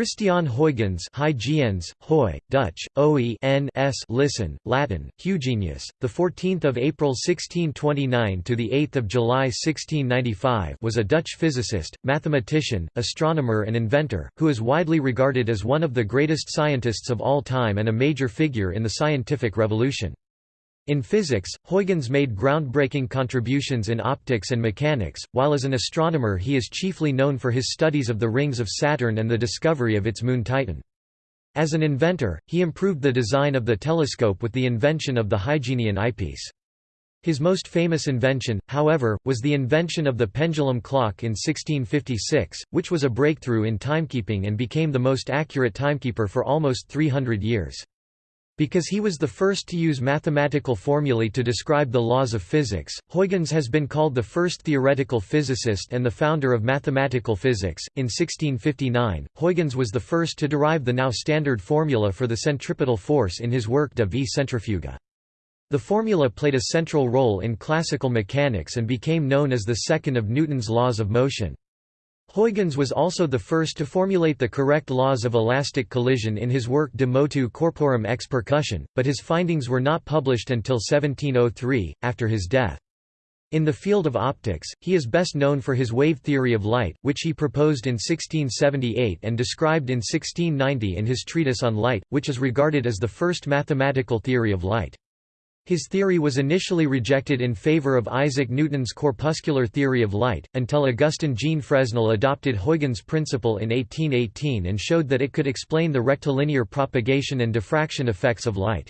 Christiaan Huygens Huygens, Hoy, Dutch, Oe n s listen, Latin, Hugenius, the 14th of April 1629 to the 8th of July 1695 was a Dutch physicist, mathematician, astronomer and inventor, who is widely regarded as one of the greatest scientists of all time and a major figure in the scientific revolution. In physics, Huygens made groundbreaking contributions in optics and mechanics, while as an astronomer he is chiefly known for his studies of the rings of Saturn and the discovery of its moon Titan. As an inventor, he improved the design of the telescope with the invention of the Huygenian eyepiece. His most famous invention, however, was the invention of the pendulum clock in 1656, which was a breakthrough in timekeeping and became the most accurate timekeeper for almost 300 years. Because he was the first to use mathematical formulae to describe the laws of physics, Huygens has been called the first theoretical physicist and the founder of mathematical physics. In 1659, Huygens was the first to derive the now standard formula for the centripetal force in his work De vi centrifuga. The formula played a central role in classical mechanics and became known as the second of Newton's laws of motion. Huygens was also the first to formulate the correct laws of elastic collision in his work De motu corporum ex percussione, but his findings were not published until 1703, after his death. In the field of optics, he is best known for his wave theory of light, which he proposed in 1678 and described in 1690 in his treatise on light, which is regarded as the first mathematical theory of light. His theory was initially rejected in favor of Isaac Newton's corpuscular theory of light, until Augustin Jean Fresnel adopted Huygens' principle in 1818 and showed that it could explain the rectilinear propagation and diffraction effects of light.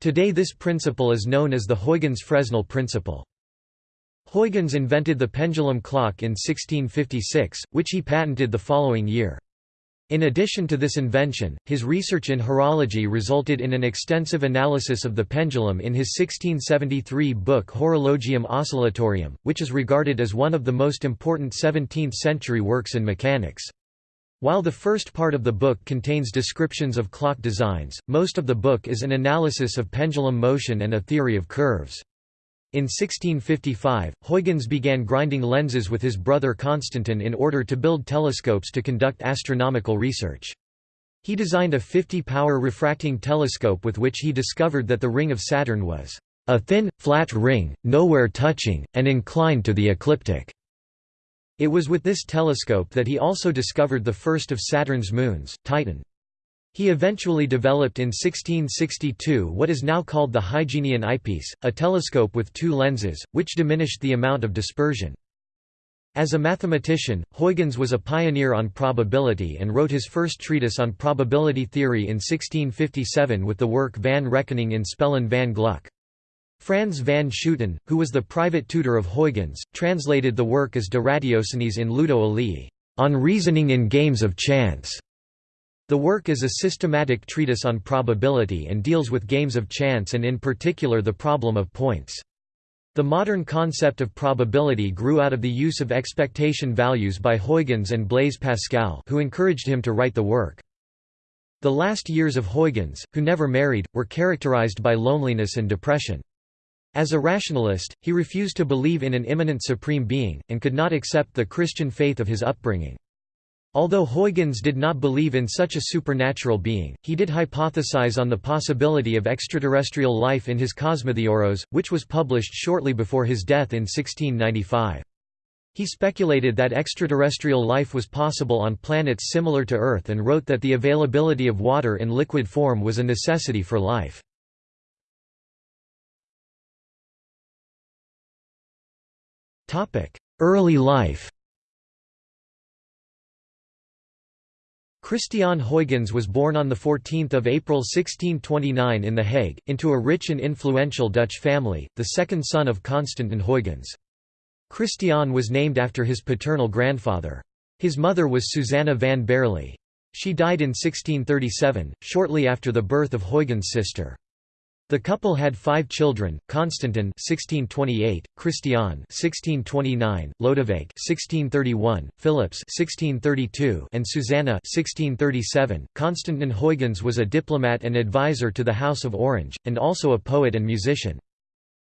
Today this principle is known as the Huygens-Fresnel principle. Huygens invented the pendulum clock in 1656, which he patented the following year. In addition to this invention, his research in horology resulted in an extensive analysis of the pendulum in his 1673 book Horologium Oscillatorium, which is regarded as one of the most important 17th-century works in mechanics. While the first part of the book contains descriptions of clock designs, most of the book is an analysis of pendulum motion and a theory of curves. In 1655, Huygens began grinding lenses with his brother Constantin in order to build telescopes to conduct astronomical research. He designed a 50-power refracting telescope with which he discovered that the ring of Saturn was a thin, flat ring, nowhere touching, and inclined to the ecliptic. It was with this telescope that he also discovered the first of Saturn's moons, Titan. He eventually developed in 1662 what is now called the Huygenian eyepiece, a telescope with two lenses, which diminished the amount of dispersion. As a mathematician, Huygens was a pioneer on probability and wrote his first treatise on probability theory in 1657 with the work Van Rekening in Spellen van Gluck. Frans van Schooten, who was the private tutor of Huygens, translated the work as De Ratiociniis in Ludo Aleae, on reasoning in games of chance. The work is a systematic treatise on probability and deals with games of chance and in particular the problem of points. The modern concept of probability grew out of the use of expectation values by Huygens and Blaise Pascal who encouraged him to write the work. The last years of Huygens, who never married, were characterized by loneliness and depression. As a rationalist, he refused to believe in an immanent supreme being, and could not accept the Christian faith of his upbringing. Although Huygens did not believe in such a supernatural being, he did hypothesize on the possibility of extraterrestrial life in his Cosmotheoros, which was published shortly before his death in 1695. He speculated that extraterrestrial life was possible on planets similar to Earth and wrote that the availability of water in liquid form was a necessity for life. Early life Christiaan Huygens was born on 14 April 1629 in The Hague, into a rich and influential Dutch family, the second son of Constantin Huygens. Christiaan was named after his paternal grandfather. His mother was Susanna van Baerle. She died in 1637, shortly after the birth of Huygens' sister. The couple had five children: Constantin (1628), Christiaan (1629), Lodewijk (1631), Philips (1632), and Susanna (1637). Constantin Huygens was a diplomat and advisor to the House of Orange, and also a poet and musician.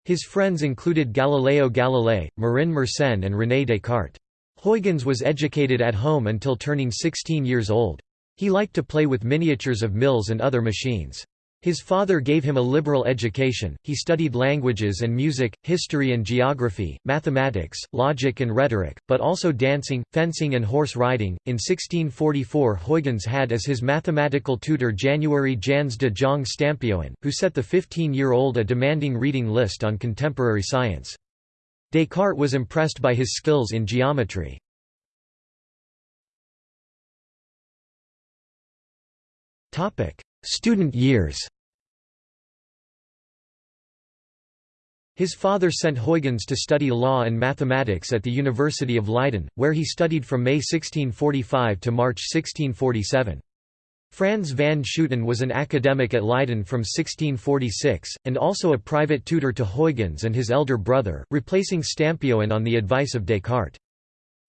His friends included Galileo Galilei, Marin Mersenne, and René Descartes. Huygens was educated at home until turning 16 years old. He liked to play with miniatures of mills and other machines. His father gave him a liberal education, he studied languages and music, history and geography, mathematics, logic and rhetoric, but also dancing, fencing and horse riding. In 1644 Huygens had as his mathematical tutor January Jans de Jong Stampioen, who set the 15-year-old a demanding reading list on contemporary science. Descartes was impressed by his skills in geometry. Student years His father sent Huygens to study law and mathematics at the University of Leiden, where he studied from May 1645 to March 1647. Frans van Schooten was an academic at Leiden from 1646, and also a private tutor to Huygens and his elder brother, replacing Stampioen on the advice of Descartes.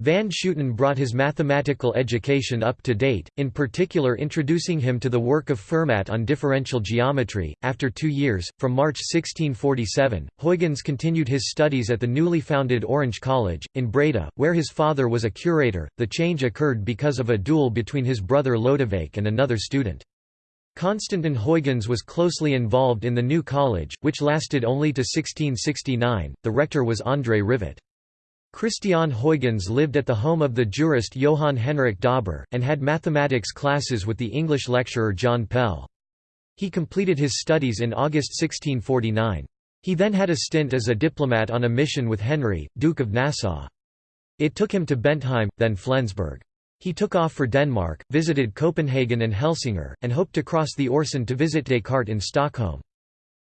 Van Schooten brought his mathematical education up to date, in particular introducing him to the work of Fermat on differential geometry. After two years, from March 1647, Huygens continued his studies at the newly founded Orange College, in Breda, where his father was a curator. The change occurred because of a duel between his brother Lodewijk and another student. Constantin Huygens was closely involved in the new college, which lasted only to 1669. The rector was André Rivet. Christiaan Huygens lived at the home of the jurist Johann Henrik Dauber, and had mathematics classes with the English lecturer John Pell. He completed his studies in August 1649. He then had a stint as a diplomat on a mission with Henry, Duke of Nassau. It took him to Bentheim, then Flensburg. He took off for Denmark, visited Copenhagen and Helsingør, and hoped to cross the Øresund to visit Descartes in Stockholm.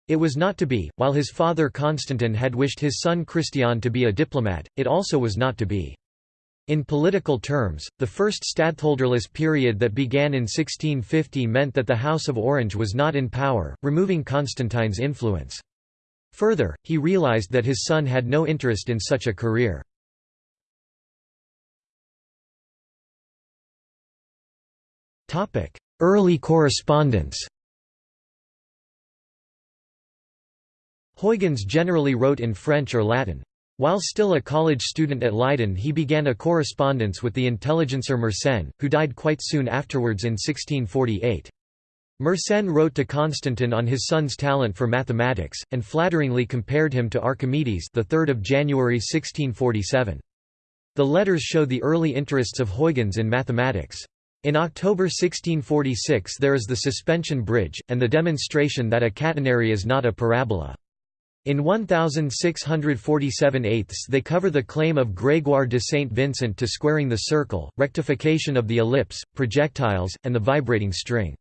It was not to be, while his father Constantin had wished his son Christiaan to be a diplomat, it also was not to be. In political terms, the first stadtholderless period that began in 1650 meant that the House of Orange was not in power, removing Constantine's influence. Further, he realized that his son had no interest in such a career. Early correspondence Huygens generally wrote in French or Latin. While still a college student at Leiden he began a correspondence with the intelligencer Mersenne, who died quite soon afterwards in 1648. Mersenne wrote to Constantin on his son's talent for mathematics, and flatteringly compared him to Archimedes the 3rd of January 1647. The letters show the early interests of Huygens in mathematics. In October 1646 there is the suspension bridge, and the demonstration that a catenary is not a parabola. In 1647 eighths they cover the claim of Grégoire de Saint Vincent to squaring the circle, rectification of the ellipse, projectiles, and the vibrating string.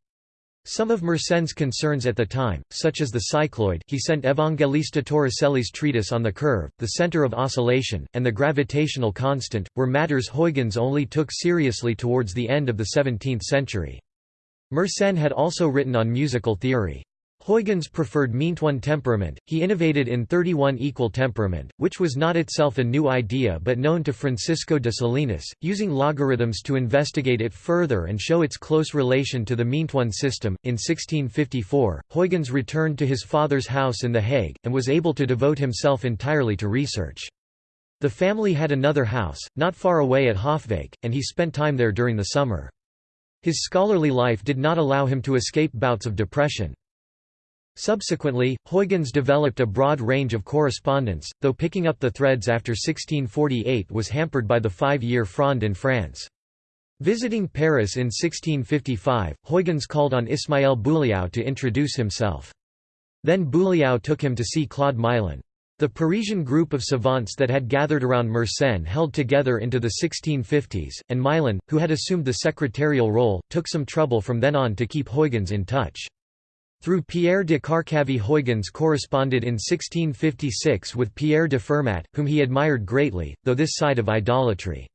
Some of Mersenne's concerns at the time, such as the cycloid he sent Evangelista Torricelli's treatise on the curve, the center of oscillation, and the gravitational constant, were matters Huygens only took seriously towards the end of the 17th century. Mersenne had also written on musical theory. Huygens preferred meantone temperament, he innovated in 31 equal temperament, which was not itself a new idea but known to Francisco de Salinas, using logarithms to investigate it further and show its close relation to the meantone system. In 1654, Huygens returned to his father's house in The Hague, and was able to devote himself entirely to research. The family had another house, not far away at Hofwijk, and he spent time there during the summer. His scholarly life did not allow him to escape bouts of depression. Subsequently, Huygens developed a broad range of correspondence, though picking up the threads after 1648 was hampered by the Five-Year Fronde in France. Visiting Paris in 1655, Huygens called on Ismaël Boulliau to introduce himself. Then Boulliau took him to see Claude Mylon. The Parisian group of savants that had gathered around Mersenne held together into the 1650s, and Mylon, who had assumed the secretarial role, took some trouble from then on to keep Huygens in touch. Through Pierre de Carcavi Huygens corresponded in 1656 with Pierre de Fermat, whom he admired greatly, though this side of idolatry.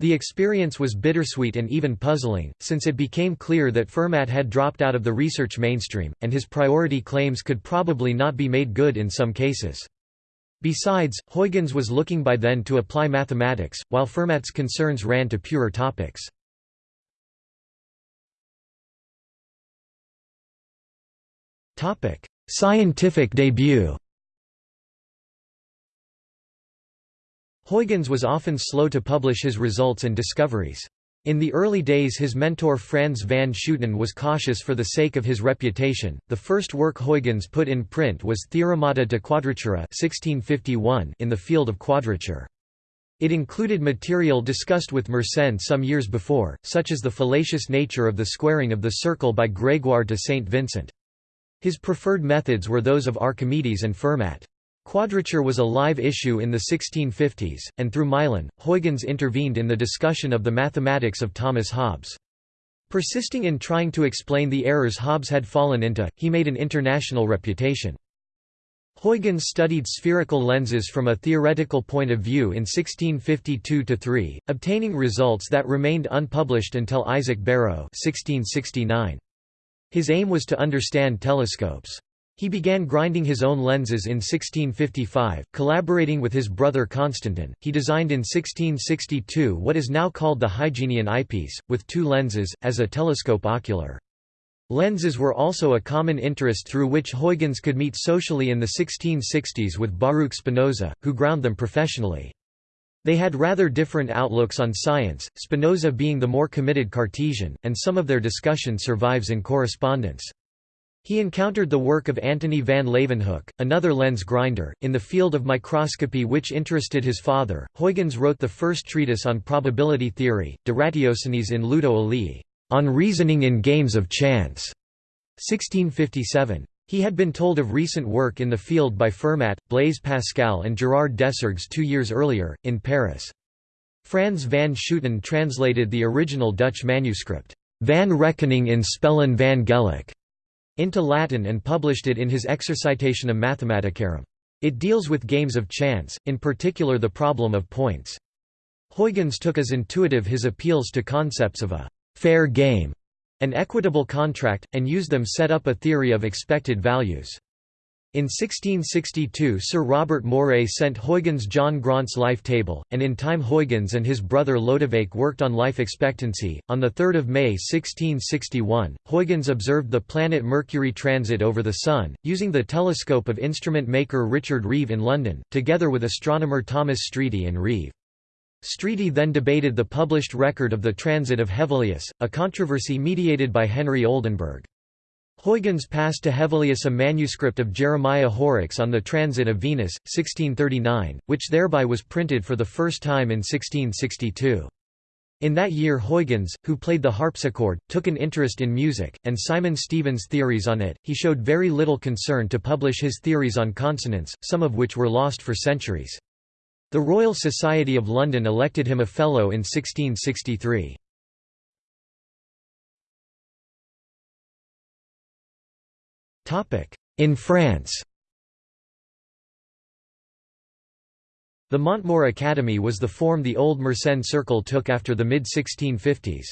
The experience was bittersweet and even puzzling, since it became clear that Fermat had dropped out of the research mainstream, and his priority claims could probably not be made good in some cases. Besides, Huygens was looking by then to apply mathematics, while Fermat's concerns ran to purer topics. Scientific debut. Huygens was often slow to publish his results and discoveries. In the early days his mentor Frans van Schooten was cautious for the sake of his reputation. The first work Huygens put in print was Theoremata de Quadratura 1651 in the field of quadrature. It included material discussed with Mersenne some years before, such as the fallacious nature of the squaring of the circle by Grégoire de Saint Vincent. His preferred methods were those of Archimedes and Fermat. Quadrature was a live issue in the 1650s, and through Mylon, Huygens intervened in the discussion of the mathematics of Thomas Hobbes. Persisting in trying to explain the errors Hobbes had fallen into, he made an international reputation. Huygens studied spherical lenses from a theoretical point of view in 1652–3, obtaining results that remained unpublished until Isaac Barrow 1669. His aim was to understand telescopes. He began grinding his own lenses in 1655, collaborating with his brother Constantin. He designed in 1662 what is now called the Huygenian eyepiece, with two lenses, as a telescope ocular. Lenses were also a common interest through which Huygens could meet socially in the 1660s with Baruch Spinoza, who ground them professionally. They had rather different outlooks on science, Spinoza being the more committed Cartesian, and some of their discussion survives in correspondence. He encountered the work of Antony van Leeuwenhoek, another lens grinder, in the field of microscopy which interested his father. Huygens wrote the first treatise on probability theory, De Ratiociniis in Ludo Aleae, on reasoning in games of chance, 1657. He had been told of recent work in the field by Fermat, Blaise Pascal and Gerard Desargues two years earlier, in Paris. Frans van Schooten translated the original Dutch manuscript, Van Rekening in Spellen van Geluk, into Latin and published it in his Exercitationum Mathematicarum. It deals with games of chance, in particular the problem of points. Huygens took as intuitive his appeals to concepts of a «fair game» an equitable contract, and used them set up a theory of expected values. In 1662 Sir Robert Moray sent Huygens John Graunt's life table, and in time Huygens and his brother Lodewijk worked on life expectancy. On 3 May 1661, Huygens observed the planet Mercury transit over the Sun, using the telescope of instrument maker Richard Reeve in London, together with astronomer Thomas Streete and Reeve. Streete then debated the published record of the transit of Hevelius, a controversy mediated by Henry Oldenburg. Huygens passed to Hevelius a manuscript of Jeremiah Horrocks on the transit of Venus, 1639, which thereby was printed for the first time in 1662. In that year Huygens, who played the harpsichord, took an interest in music, and Simon Stevin's theories on it. He showed very little concern to publish his theories on consonance, some of which were lost for centuries. The Royal Society of London elected him a Fellow in 1663. In France The Montmort Academy was the form the old Mersenne Circle took after the mid-1650s.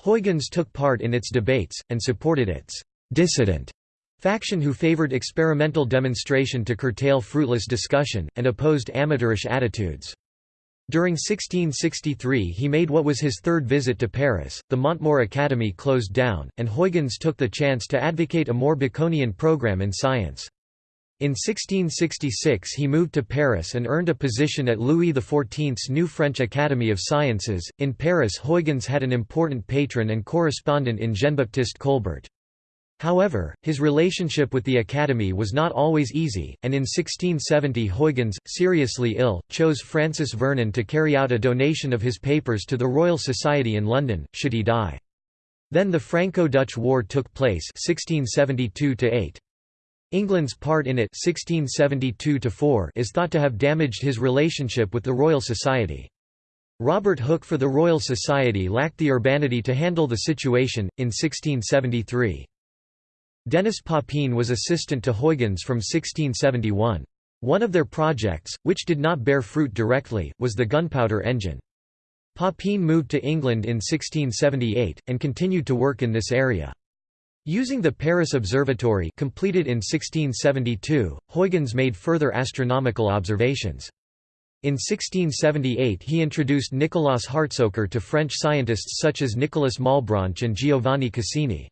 Huygens took part in its debates, and supported its «dissident» faction who favored experimental demonstration to curtail fruitless discussion, and opposed amateurish attitudes. During 1663 he made what was his third visit to Paris, the Montmort Academy closed down, and Huygens took the chance to advocate a more Baconian program in science. In 1666 he moved to Paris and earned a position at Louis XIV's new French Academy of Sciences. In Paris Huygens had an important patron and correspondent in Jean-Baptiste Colbert. However, his relationship with the Academy was not always easy, and in 1670 Huygens, seriously ill, chose Francis Vernon to carry out a donation of his papers to the Royal Society in London, should he die. Then the Franco-Dutch War took place 1672 -8. England's part in it 1672 is thought to have damaged his relationship with the Royal Society. Robert Hooke for the Royal Society lacked the urbanity to handle the situation, in 1673. Denis Papin was assistant to Huygens from 1671. One of their projects, which did not bear fruit directly, was the gunpowder engine. Papin moved to England in 1678, and continued to work in this area. Using the Paris Observatory completed in 1672, Huygens made further astronomical observations. In 1678 he introduced Nicolaus Hartsoeker to French scientists such as Nicolas Malebranche and Giovanni Cassini.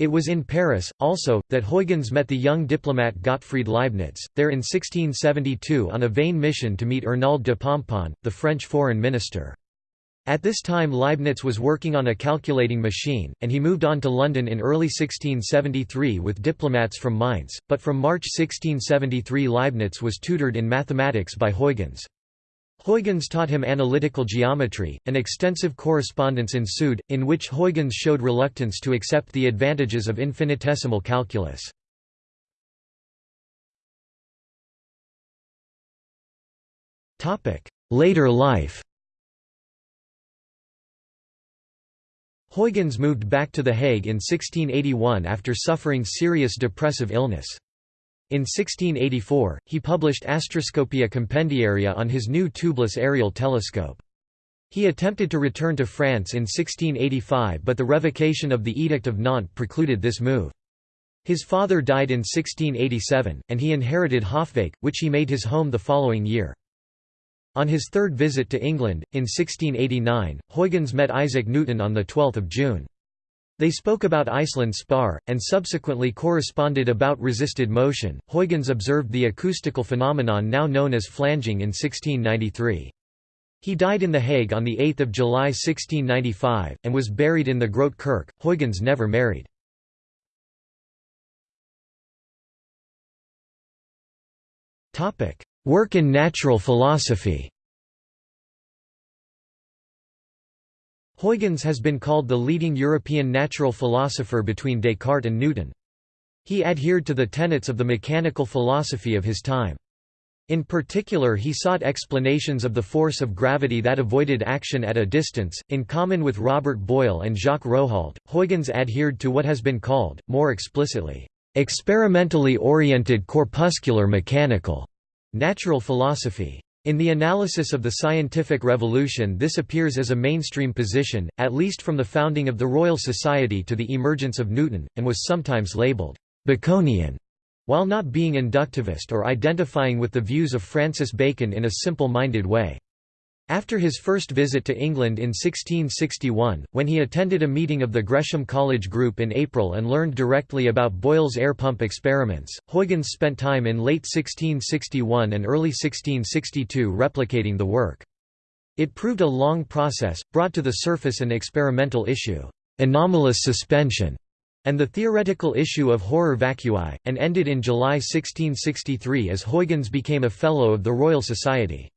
It was in Paris, also, that Huygens met the young diplomat Gottfried Leibniz, there in 1672 on a vain mission to meet Arnauld de Pomponne, the French foreign minister. At this time Leibniz was working on a calculating machine, and he moved on to London in early 1673 with diplomats from Mainz, but from March 1673 Leibniz was tutored in mathematics by Huygens. Huygens taught him analytical geometry. An extensive correspondence ensued, in which Huygens showed reluctance to accept the advantages of infinitesimal calculus. Later life Huygens moved back to The Hague in 1681 after suffering serious depressive illness. In 1684, he published Astroscopia Compendiaria on his new tubeless aerial telescope. He attempted to return to France in 1685 but the revocation of the Edict of Nantes precluded this move. His father died in 1687, and he inherited Hofwijk, which he made his home the following year. On his third visit to England, in 1689, Huygens met Isaac Newton on 12 June. They spoke about Iceland spar, and subsequently corresponded about resisted motion. Huygens observed the acoustical phenomenon now known as flanging in 1693. He died in The Hague on 8 July 1695, and was buried in the Grote Kerk. Huygens never married. Work in natural philosophy Huygens has been called the leading European natural philosopher between Descartes and Newton. He adhered to the tenets of the mechanical philosophy of his time. In particular he sought explanations of the force of gravity that avoided action at a distance. In common with Robert Boyle and Jacques Rohault, Huygens adhered to what has been called, more explicitly, experimentally oriented corpuscular mechanical Natural philosophy. In the analysis of the scientific revolution this appears as a mainstream position, at least from the founding of the Royal Society to the emergence of Newton, and was sometimes labelled Baconian, while not being inductivist or identifying with the views of Francis Bacon in a simple-minded way. After his first visit to England in 1661, when he attended a meeting of the Gresham College Group in April and learned directly about Boyle's air pump experiments, Huygens spent time in late 1661 and early 1662 replicating the work. It proved a long process, brought to the surface an experimental issue, anomalous suspension, and the theoretical issue of horror vacui, and ended in July 1663 as Huygens became a Fellow of the Royal Society.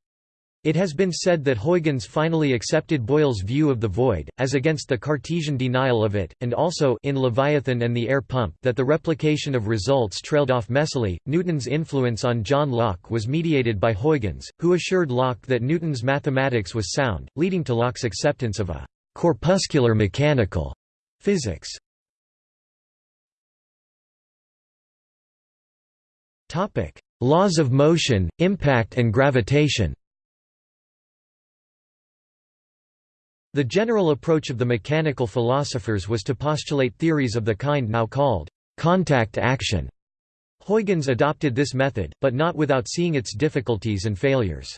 It has been said that Huygens finally accepted Boyle's view of the void, as against the Cartesian denial of it, and also in Leviathan and the air pump that the replication of results trailed off messily. Newton's influence on John Locke was mediated by Huygens, who assured Locke that Newton's mathematics was sound, leading to Locke's acceptance of a corpuscular mechanical physics. Laws of motion, impact and gravitation The general approach of the mechanical philosophers was to postulate theories of the kind now called contact action. Huygens adopted this method, but not without seeing its difficulties and failures.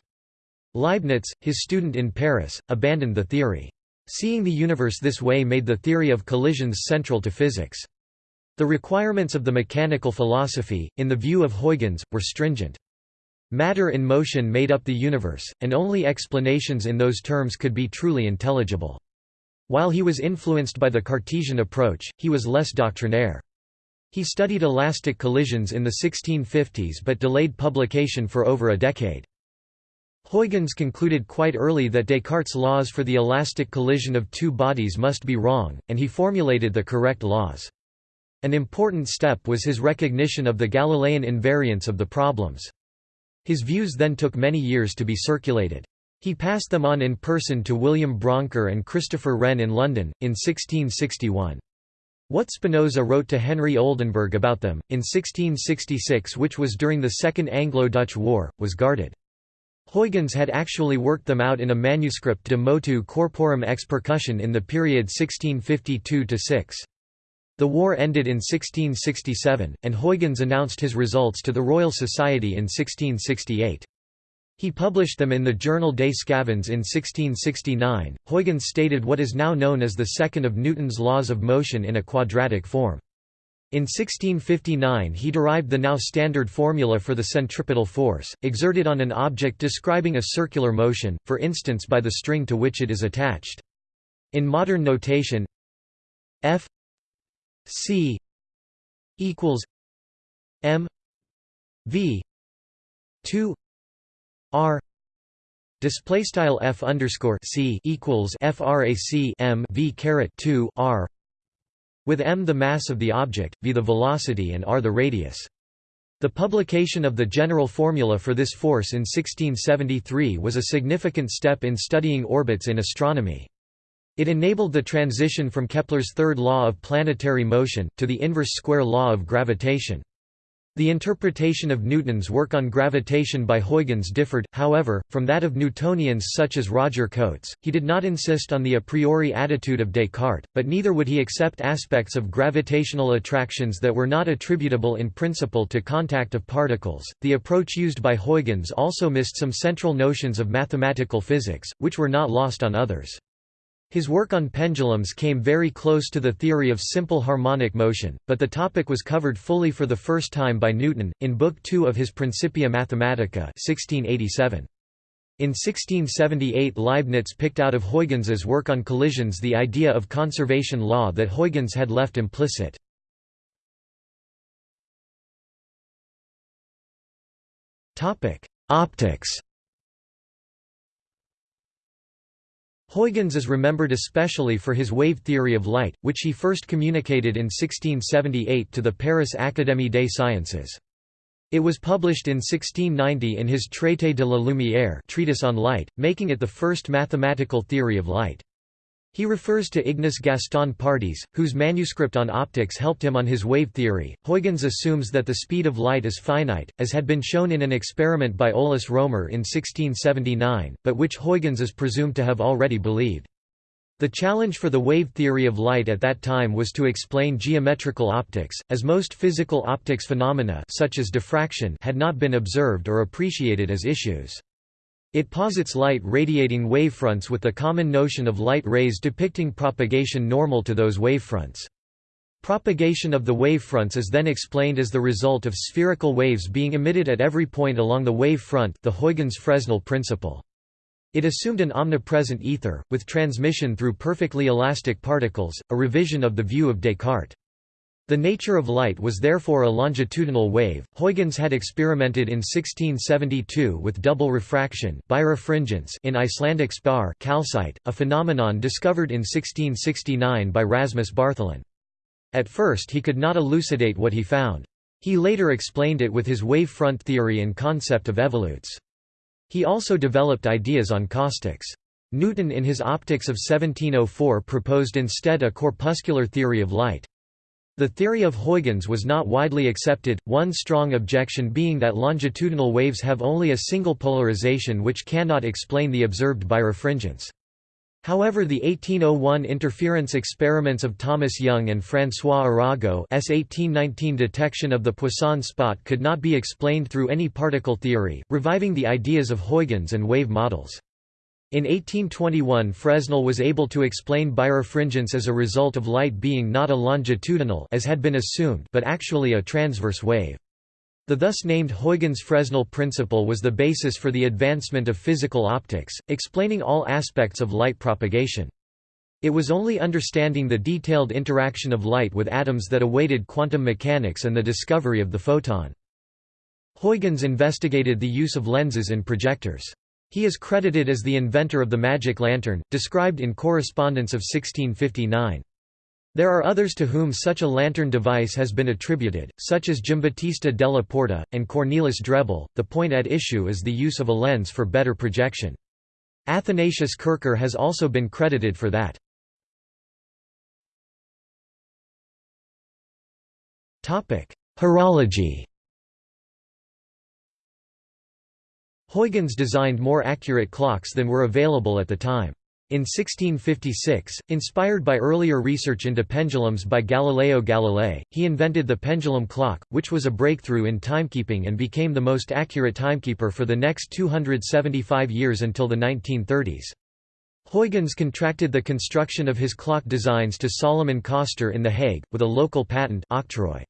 Leibniz, his student in Paris, abandoned the theory. Seeing the universe this way made the theory of collisions central to physics. The requirements of the mechanical philosophy, in the view of Huygens, were stringent. Matter in motion made up the universe, and only explanations in those terms could be truly intelligible. While he was influenced by the Cartesian approach, he was less doctrinaire. He studied elastic collisions in the 1650s but delayed publication for over a decade. Huygens concluded quite early that Descartes' laws for the elastic collision of two bodies must be wrong, and he formulated the correct laws. An important step was his recognition of the Galilean invariance of the problems. His views then took many years to be circulated. He passed them on in person to William Brouncker and Christopher Wren in London, in 1661. What Spinoza wrote to Henry Oldenburg about them, in 1666 which was during the Second Anglo-Dutch War, was guarded. Huygens had actually worked them out in a manuscript de motu corporum ex percussione in the period 1652–6. The war ended in 1667, and Huygens announced his results to the Royal Society in 1668. He published them in the journal Des Sçavans in 1669. Huygens stated what is now known as the second of Newton's laws of motion in a quadratic form. In 1659 he derived the now standard formula for the centripetal force, exerted on an object describing a circular motion, for instance by the string to which it is attached. In modern notation F C equals M V two R display style F underscore C equals frac M V caret two R with m the mass of the object, v the velocity and r the radius. The publication of the general formula for this force in 1673 was a significant step in studying orbits in astronomy. It enabled the transition from Kepler's third law of planetary motion, to the inverse square law of gravitation. The interpretation of Newton's work on gravitation by Huygens differed, however, from that of Newtonians such as Roger Cotes. He did not insist on the a priori attitude of Descartes, but neither would he accept aspects of gravitational attractions that were not attributable in principle to contact of particles. The approach used by Huygens also missed some central notions of mathematical physics, which were not lost on others. His work on pendulums came very close to the theory of simple harmonic motion, but the topic was covered fully for the first time by Newton, in Book II of his Principia Mathematica 1687. In 1678 Leibniz picked out of Huygens's work on collisions the idea of conservation law that Huygens had left implicit. Optics Huygens is remembered especially for his wave theory of light, which he first communicated in 1678 to the Paris Académie des Sciences. It was published in 1690 in his Traité de la Lumière treatise on light, making it the first mathematical theory of light. He refers to Ignace Gaston Pardies, whose manuscript on optics helped him on his wave theory. Huygens assumes that the speed of light is finite, as had been shown in an experiment by Olaus Rømer in 1679, but which Huygens is presumed to have already believed. The challenge for the wave theory of light at that time was to explain geometrical optics, as most physical optics phenomena such as diffraction had not been observed or appreciated as issues. It posits light radiating wavefronts with the common notion of light rays depicting propagation normal to those wavefronts. Propagation of the wavefronts is then explained as the result of spherical waves being emitted at every point along the wave front the Huygens-Fresnel principle. It assumed an omnipresent ether, with transmission through perfectly elastic particles, a revision of the view of Descartes. The nature of light was therefore a longitudinal wave. Huygens had experimented in 1672 with double refraction birefringence in Icelandic spar calcite, a phenomenon discovered in 1669 by Rasmus Bartholin. At first he could not elucidate what he found. He later explained it with his wave front theory and concept of evolutes. He also developed ideas on caustics. Newton in his Opticks of 1704 proposed instead a corpuscular theory of light. The theory of Huygens was not widely accepted, one strong objection being that longitudinal waves have only a single polarization which cannot explain the observed birefringence. However the 1801 interference experiments of Thomas Young and François Arago S 1819 detection of the Poisson spot could not be explained through any particle theory, reviving the ideas of Huygens and wave models. In 1821 Fresnel was able to explain birefringence as a result of light being not a longitudinal as had been assumed but actually a transverse wave. The thus named Huygens-Fresnel principle was the basis for the advancement of physical optics, explaining all aspects of light propagation. It was only understanding the detailed interaction of light with atoms that awaited quantum mechanics and the discovery of the photon. Huygens investigated the use of lenses in projectors. He is credited as the inventor of the magic lantern, described in Correspondence of 1659. There are others to whom such a lantern device has been attributed, such as Giambattista della Porta, and Cornelis Drebbel. The point at issue is the use of a lens for better projection. Athanasius Kircher has also been credited for that. Horology Huygens designed more accurate clocks than were available at the time. In 1656, inspired by earlier research into pendulums by Galileo Galilei, he invented the pendulum clock, which was a breakthrough in timekeeping and became the most accurate timekeeper for the next 275 years until the 1930s. Huygens contracted the construction of his clock designs to Salomon Coster in The Hague, with a local patent octroy.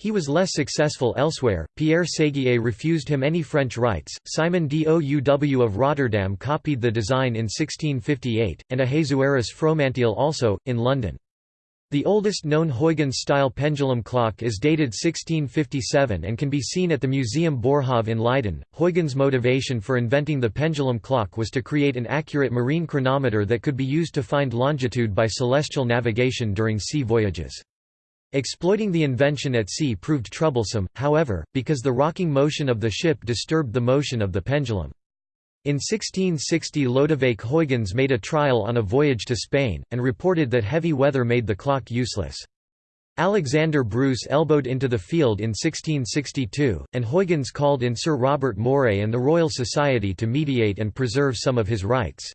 He was less successful elsewhere. Pierre Séguier refused him any French rights. Simon Douw of Rotterdam copied the design in 1658, and Ahasuerus Fromanteel also, in London. The oldest known Huygens-style pendulum clock is dated 1657 and can be seen at the Museum Boerhaave in Leiden. Huygens' motivation for inventing the pendulum clock was to create an accurate marine chronometer that could be used to find longitude by celestial navigation during sea voyages. Exploiting the invention at sea proved troublesome, however, because the rocking motion of the ship disturbed the motion of the pendulum. In 1660 Lodewijk Huygens made a trial on a voyage to Spain, and reported that heavy weather made the clock useless. Alexander Bruce elbowed into the field in 1662, and Huygens called in Sir Robert Moray and the Royal Society to mediate and preserve some of his rights.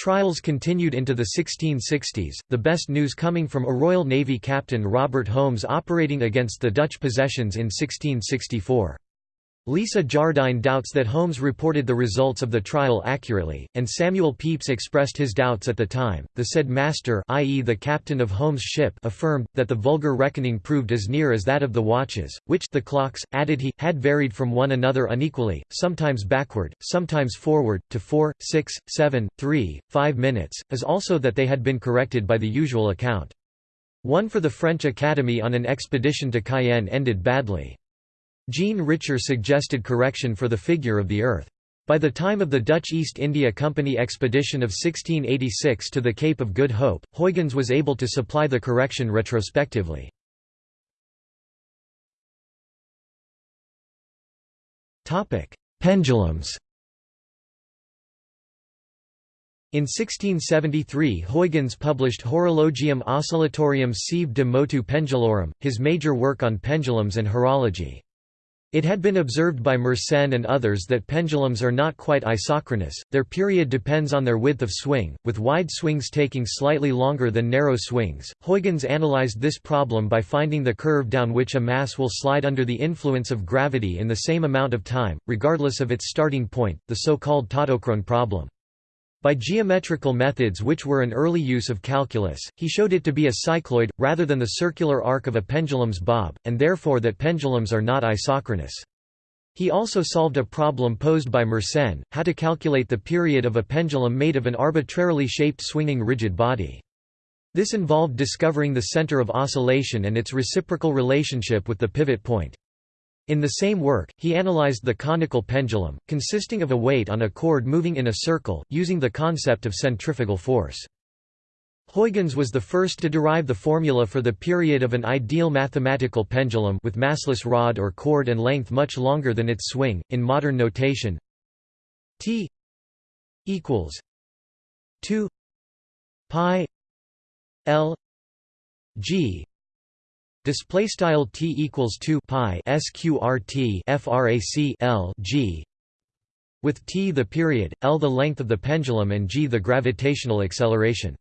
Trials continued into the 1660s, the best news coming from a Royal Navy captain Robert Holmes operating against the Dutch possessions in 1664. Lisa Jardine doubts that Holmes reported the results of the trial accurately, and Samuel Pepys expressed his doubts at the time. The said master, i.e., the captain of Holmes' ship, affirmed that the vulgar reckoning proved as near as that of the watches, which the clocks, added he, had varied from one another unequally, sometimes backward, sometimes forward, to four, six, seven, three, five minutes, as also that they had been corrected by the usual account. One for the French Academy on an expedition to Cayenne ended badly. Jean Richer suggested correction for the figure of the Earth. By the time of the Dutch East India Company expedition of 1686 to the Cape of Good Hope, Huygens was able to supply the correction retrospectively. Pendulums In 1673 Huygens published Horologium Oscillatorium sive de motu pendulorum, his major work on pendulums and horology. It had been observed by Mersenne and others that pendulums are not quite isochronous, their period depends on their width of swing, with wide swings taking slightly longer than narrow swings. Huygens analyzed this problem by finding the curve down which a mass will slide under the influence of gravity in the same amount of time, regardless of its starting point, the so-called tautochrone problem. By geometrical methods which were an early use of calculus, he showed it to be a cycloid, rather than the circular arc of a pendulum's bob, and therefore that pendulums are not isochronous. He also solved a problem posed by Mersenne, how to calculate the period of a pendulum made of an arbitrarily shaped swinging rigid body. This involved discovering the center of oscillation and its reciprocal relationship with the pivot point. In the same work, he analyzed the conical pendulum, consisting of a weight on a cord moving in a circle, using the concept of centrifugal force. Huygens was the first to derive the formula for the period of an ideal mathematical pendulum with massless rod or cord and length much longer than its swing, in modern notation t equals 2 pi l g Display style t equals 2 pi sqrt frac l g with t the period, l the length of the pendulum and g the gravitational acceleration.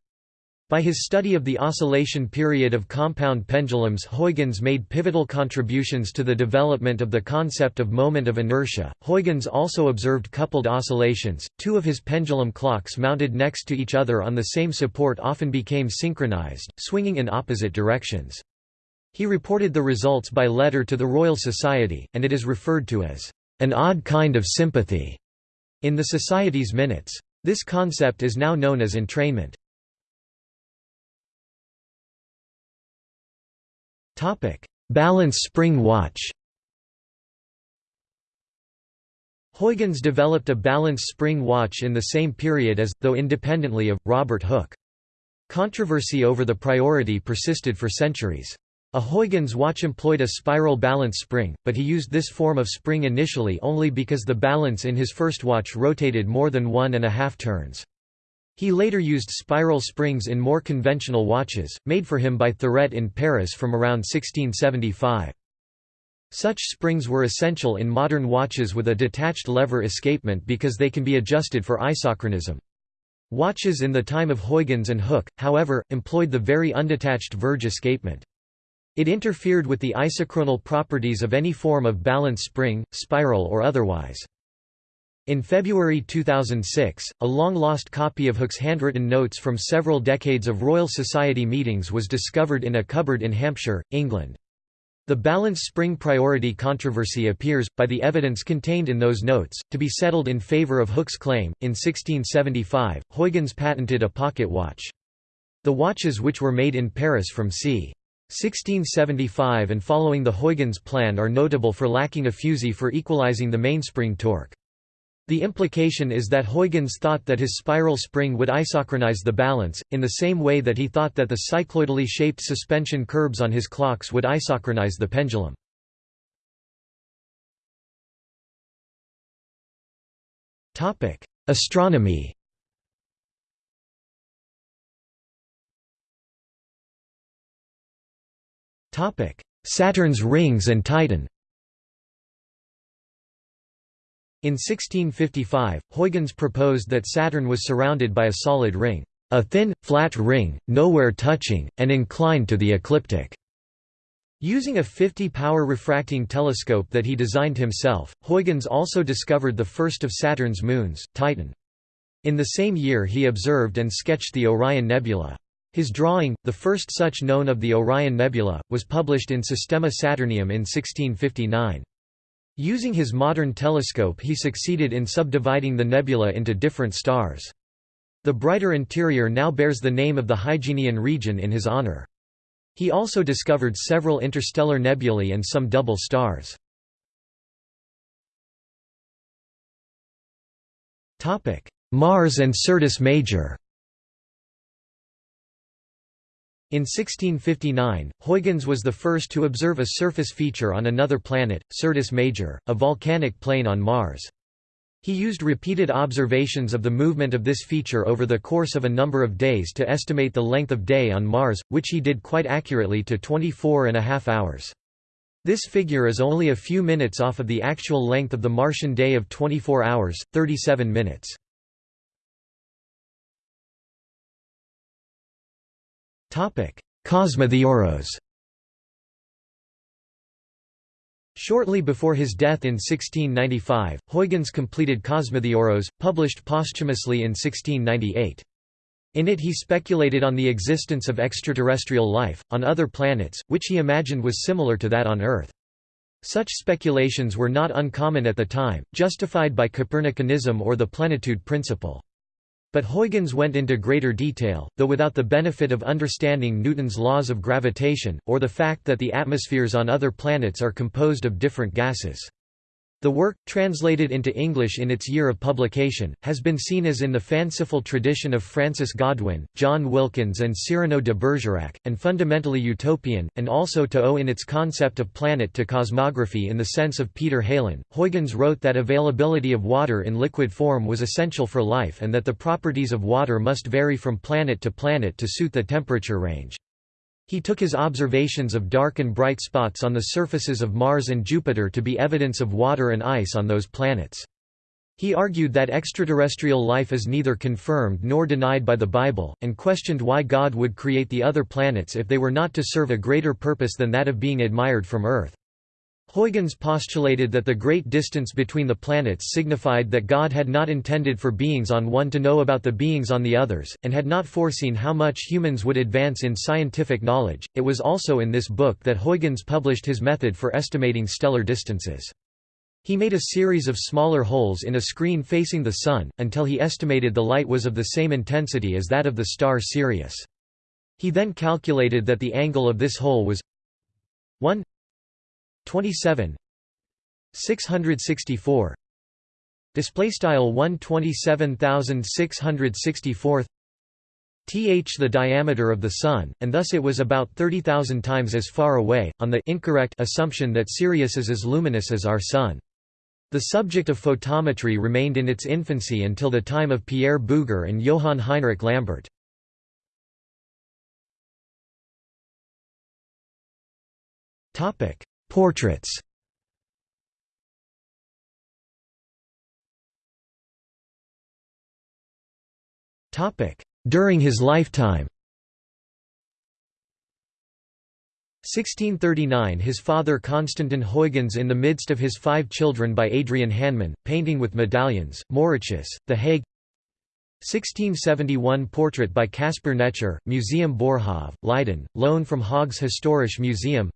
By his study of the oscillation period of compound pendulums Huygens made pivotal contributions to the development of the concept of moment of inertia. Huygens also observed coupled oscillations. Two of his pendulum clocks mounted next to each other on the same support often became synchronized, swinging in opposite directions. He reported the results by letter to the Royal Society, and it is referred to as an odd kind of sympathy in the Society's minutes. This concept is now known as entrainment. Balance spring watch Huygens developed a balance spring watch in the same period as, though independently of, Robert Hooke. Controversy over the priority persisted for centuries. A Huygens watch employed a spiral balance spring, but he used this form of spring initially only because the balance in his first watch rotated more than one and a half turns. He later used spiral springs in more conventional watches, made for him by Thuret in Paris from around 1675. Such springs were essential in modern watches with a detached lever escapement because they can be adjusted for isochronism. Watches in the time of Huygens and Hooke, however, employed the very undetached verge escapement. It interfered with the isochronal properties of any form of balance spring, spiral or otherwise. In February 2006, a long-lost copy of Hooke's handwritten notes from several decades of Royal Society meetings was discovered in a cupboard in Hampshire, England. The balance spring priority controversy appears, by the evidence contained in those notes, to be settled in favour of Hooke's claim. In 1675, Huygens patented a pocket watch. The watches which were made in Paris from c. 1675 and following the Huygens plan are notable for lacking a fusee for equalizing the mainspring torque. The implication is that Huygens thought that his spiral spring would isochronize the balance, in the same way that he thought that the cycloidally shaped suspension curbs on his clocks would isochronize the pendulum. Astronomy Saturn's rings and Titan In 1655, Huygens proposed that Saturn was surrounded by a solid ring, a thin, flat ring, nowhere touching, and inclined to the ecliptic. Using a 50-power refracting telescope that he designed himself, Huygens also discovered the first of Saturn's moons, Titan. In the same year he observed and sketched the Orion Nebula. His drawing, the first such known of the Orion Nebula, was published in Systema Saturnium in 1659. Using his modern telescope he succeeded in subdividing the nebula into different stars. The brighter interior now bears the name of the Huygenian region in his honor. He also discovered several interstellar nebulae and some double stars. Mars and Syrtis Major In 1659, Huygens was the first to observe a surface feature on another planet, Syrtis Major, a volcanic plain on Mars. He used repeated observations of the movement of this feature over the course of a number of days to estimate the length of day on Mars, which he did quite accurately to 24 and a half hours. This figure is only a few minutes off of the actual length of the Martian day of 24 hours, 37 minutes. Kosmothéoros Shortly before his death in 1695, Huygens completed Kosmothéoros, published posthumously in 1698. In it he speculated on the existence of extraterrestrial life, on other planets, which he imagined was similar to that on Earth. Such speculations were not uncommon at the time, justified by Copernicanism or the plenitude principle. But Huygens went into greater detail, though without the benefit of understanding Newton's laws of gravitation, or the fact that the atmospheres on other planets are composed of different gases. The work, translated into English in its year of publication, has been seen as in the fanciful tradition of Francis Godwin, John Wilkins and Cyrano de Bergerac, and fundamentally utopian, and also to owe in its concept of planet to cosmography in the sense of Peter Heylin. Huygens wrote that availability of water in liquid form was essential for life and that the properties of water must vary from planet to planet to suit the temperature range. He took his observations of dark and bright spots on the surfaces of Mars and Jupiter to be evidence of water and ice on those planets. He argued that extraterrestrial life is neither confirmed nor denied by the Bible, and questioned why God would create the other planets if they were not to serve a greater purpose than that of being admired from Earth. Huygens postulated that the great distance between the planets signified that God had not intended for beings on one to know about the beings on the others, and had not foreseen how much humans would advance in scientific knowledge. It was also in this book that Huygens published his method for estimating stellar distances. He made a series of smaller holes in a screen facing the Sun, until he estimated the light was of the same intensity as that of the star Sirius. He then calculated that the angle of this hole was 1 27 664 display style 127664 th the diameter of the sun and thus it was about 30,000 times as far away on the incorrect assumption that Sirius is as luminous as our sun. The subject of photometry remained in its infancy until the time of Pierre Bouguer and Johann Heinrich Lambert. Topic Portraits. During his lifetime. 1639 His father Constantin Huygens in the midst of his five children by Adrian Hannemann, painting with medallions, Mauritshuis, The Hague. 1671 Portrait by Caspar Netscher, Museum Boerhaave, Leiden, loan from Haag's Historisch Museum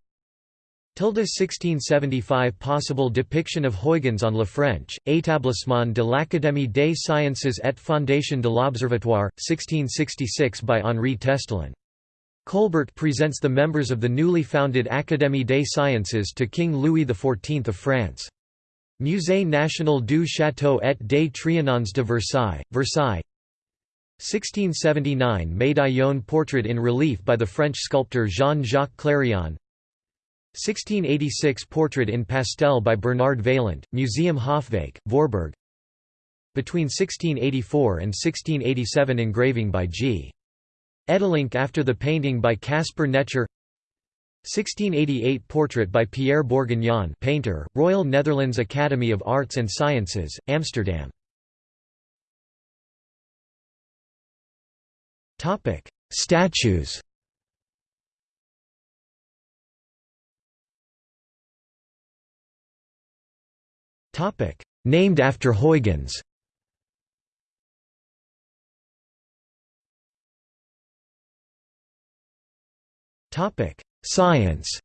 1675 Possible depiction of Huygens on Le French, Établissement de l'Académie des Sciences et Fondation de l'Observatoire, 1666 by Henri Testelin. Colbert presents the members of the newly founded Académie des Sciences to King Louis XIV of France. Musée national du Château et des Trianons de Versailles, Versailles 1679 Médaillon portrait in relief by the French sculptor Jean-Jacques Clérion 1686 Portrait in pastel by Bernard Vaillant, Museum Hofwijck, Voorburg Between 1684 and 1687 engraving by G. Edelink after the painting by Caspar Netscher 1688 Portrait by Pierre Bourguignon painter, Royal Netherlands Academy of Arts and Sciences, Amsterdam. Statues Named after Huygens. Science.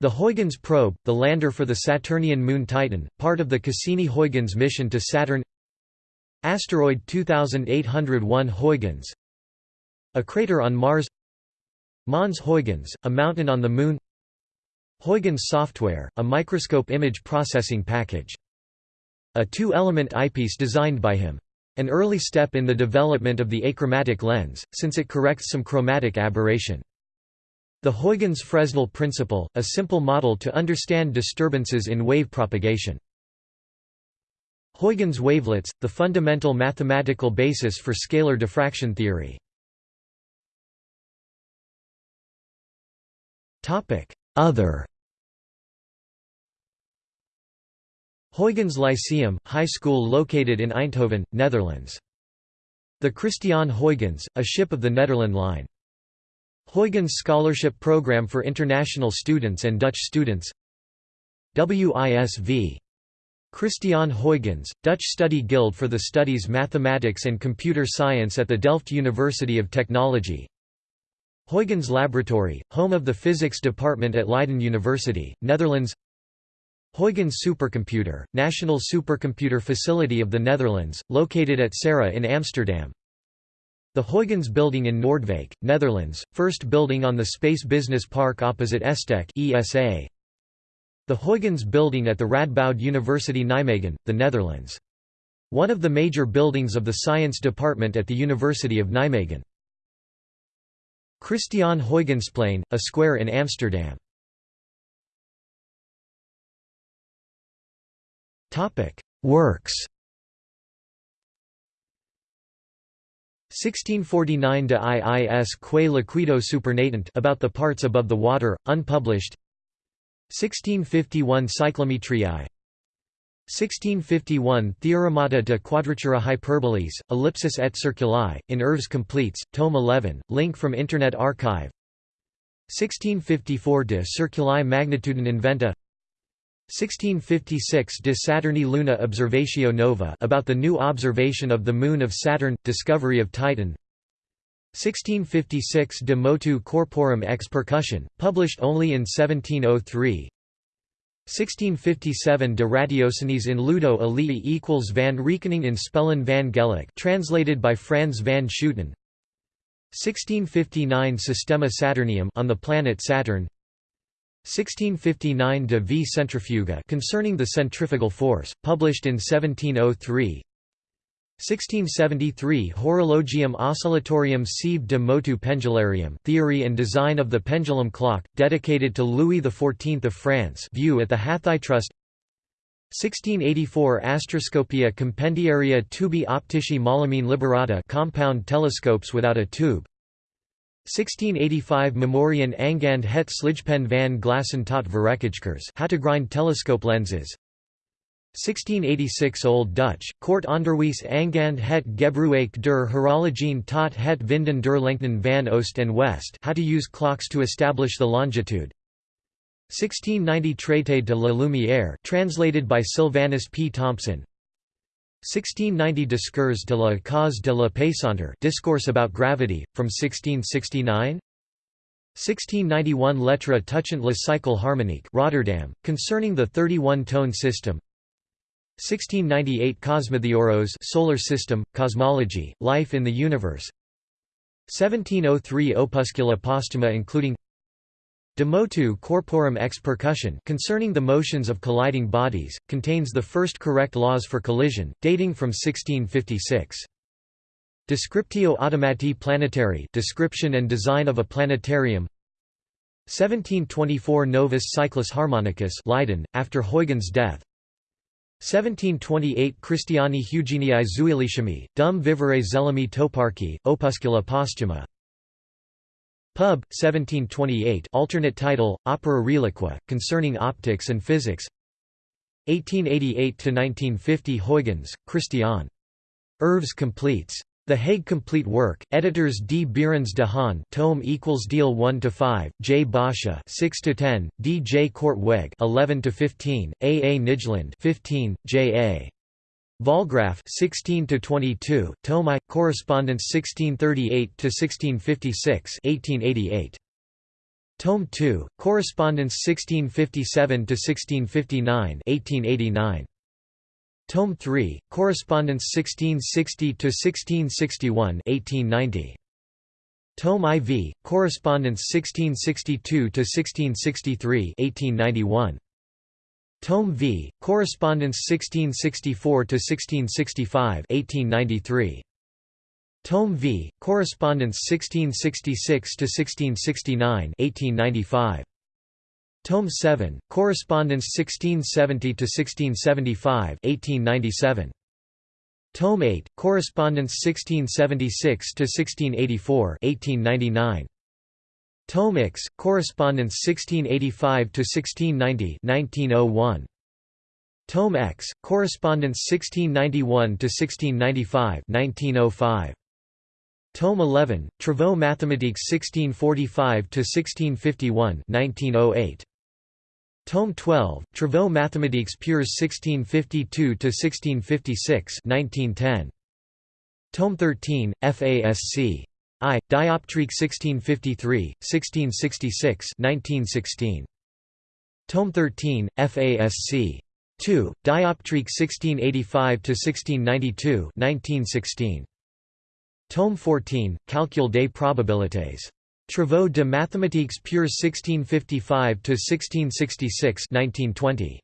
The Huygens probe, the lander for the Saturnian moon Titan, part of the Cassini-Huygens mission to Saturn. Asteroid 2801 Huygens. A crater on Mars. Mons Huygens, a mountain on the Moon Huygens software, a microscope image processing package. A two-element eyepiece designed by him. An early step in the development of the achromatic lens, since it corrects some chromatic aberration. The Huygens-Fresnel principle, a simple model to understand disturbances in wave propagation. Huygens wavelets, the fundamental mathematical basis for scalar diffraction theory. Other Huygens Lyceum, high school located in Eindhoven, Netherlands. The Christiaan Huygens, a ship of the Nederland Line. Huygens Scholarship Program for international students and Dutch students WISV. Christiaan Huygens, Dutch Study Guild for the Studies Mathematics and Computer Science at the Delft University of Technology Huygens Laboratory, home of the Physics Department at Leiden University, Netherlands Huygens Supercomputer, National Supercomputer Facility of the Netherlands, located at SARA in Amsterdam. The Huygens Building in Noordwijk, Netherlands, first building on the Space Business Park opposite ESTEC ESA. The Huygens Building at the Radboud University Nijmegen, the Netherlands. One of the major buildings of the science department at the University of Nijmegen. Christiaan Huygensplein, a square in Amsterdam. Works. 1649 de Iis quae liquido supernatant about the parts above the water, unpublished. 1651 Cyclometriae 1651 Theoremata de quadratura hyperboles, ellipsis et circuli, in Œuvres Complètes, tome 11, link from Internet Archive. 1654 de circuli magnitudin inventa 1656 De Saturni Luna Observatio Nova about the new observation of the Moon of Saturn, discovery of Titan. 1656 De Motu Corporum ex Percussione, published only in 1703 1657 De Ratiociniis in Ludo Aleae equals van Rekening in Spellen van Geluck translated by Frans van Schooten 1659 Systema Saturnium on the planet Saturn 1659 De Vi Centrifuga concerning the centrifugal force, published in 1703 1673 Horologium Oscillatorium sive de motu pendulorum theory and design of the pendulum clock, dedicated to Louis XIV of France view at the HathiTrust. 1684 Astroscopia compendiaria tubi optici molimine liberata compound telescopes without a tube 1685 Memorian Angand het slijpen van glassen tot verrekijkers how to grind telescope lenses. 1686 Old Dutch, Kort onderwijs Angand het gebruik der horologien tot het vinden der lengten van oost en west how to use clocks to establish the longitude. 1690 Traité de la Lumière translated by Sylvanus P. Thompson 1690 Discours de la cause de la pesanteur discourse about gravity, from 1669 1691 Lettre touchant le cycle harmonique Rotterdam, concerning the 31-tone system. 1698 Kosmothéoros solar system, cosmology, life in the universe. 1703 Opuscula postuma including De motu corporum ex percussione concerning the motions of colliding bodies, contains the first correct laws for collision, dating from 1656. Descriptio automati planetari description and design of a planetarium. 1724 Novus Cyclus Harmonicus Leiden, after Huygens' death. 1728 Christiani Hugenii Zulichemii, dum vivere Zelhemii toparchi, opuscula postuma Pub. 1728 alternate title, Opera Reliqua, concerning optics and physics 1888–1950 Huygens, Christiaan. Œuvres completes. The Hague Complete Work, editors D. Bierens de Haan tome equals deal 1 to 5, J. Bosscha 6 to 10, D. J. Korteweg 11 to 15, A. A. Nijland 15, J. A. Vollgraff 16 to 22, Tome I, Correspondence 1638 to 1656, 1888. Tome 2, Correspondence 1657 to 1659, 1889. Tome 3, Correspondence 1660 to 1661, 1890. Tome IV, Correspondence 1662 to 1663, 1891. Tome V, Correspondence 1664–1665 1893. Tome V, Correspondence 1666–1669 1895. Tome 7, Correspondence 1670–1675 1897. Tome 8, Correspondence 1676–1684 1899. Tome X, Correspondence 1685–1690 1901. Tome X, Correspondence 1691–1695 1905. Tome 11, Travaux mathématiques 1645–1651 1908. Tome 12, Travaux mathématiques pures 1652–1656 1910. Tome 13, FASC. I, Dioptrique 1653, 1666 1916. Tome 13, FASC. 2, Dioptrique 1685–1692 1916. Tome 14, Calcul des probabilités. Travaux de mathématiques pure 1655–1666 1920.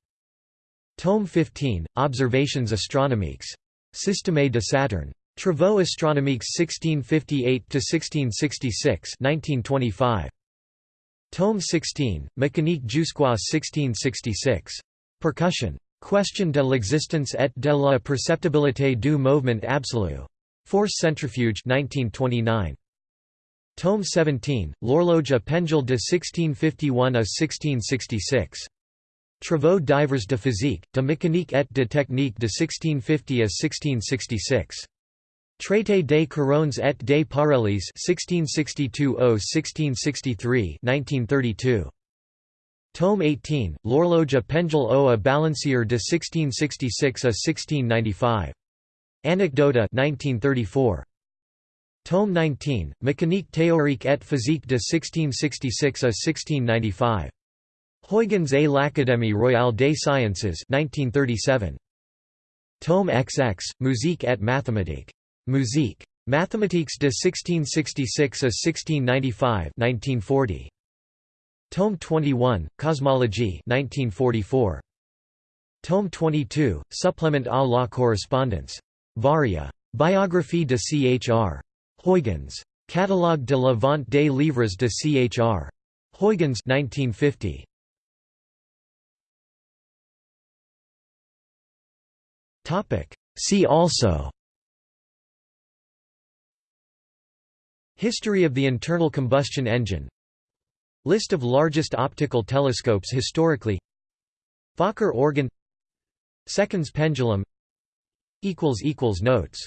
Tome 15, Observations astronomiques. Système de Saturne. Travaux astronomiques 1658–1666 1925. Tome 16, Mécanique jusqu'à 1666. Percussion. Question de l'existence et de la perceptibilité du mouvement absolu. Force centrifuge 1929. Tome 17, L'horloge à pendule de 1651 à 1666. Travaux divers de physique, de mécanique et de technique de 1650 à 1666. Traité des couronnes et des parallèles 1662–1663 1932. Tome 18, L'horloge à pendule au à balancier de 1666 à 1695. Anecdota 1934. Tome 19, Mécanique théorique et physique de 1666 à 1695. Huygens et l'Académie royale des sciences 1937. Tome XX, Musique et mathématiques. Musique. Mathematiques de 1666 à 1695 1940. Tome 21, Cosmologie 1944. Tome 22, Supplement à la correspondance. Varia. Biographie de Chr. Huygens. Catalogue de la vente des livres de Chr. Huygens 1950. See also History of the internal combustion engine. List of largest optical telescopes historically. Fokker organ. Seconds pendulum. Notes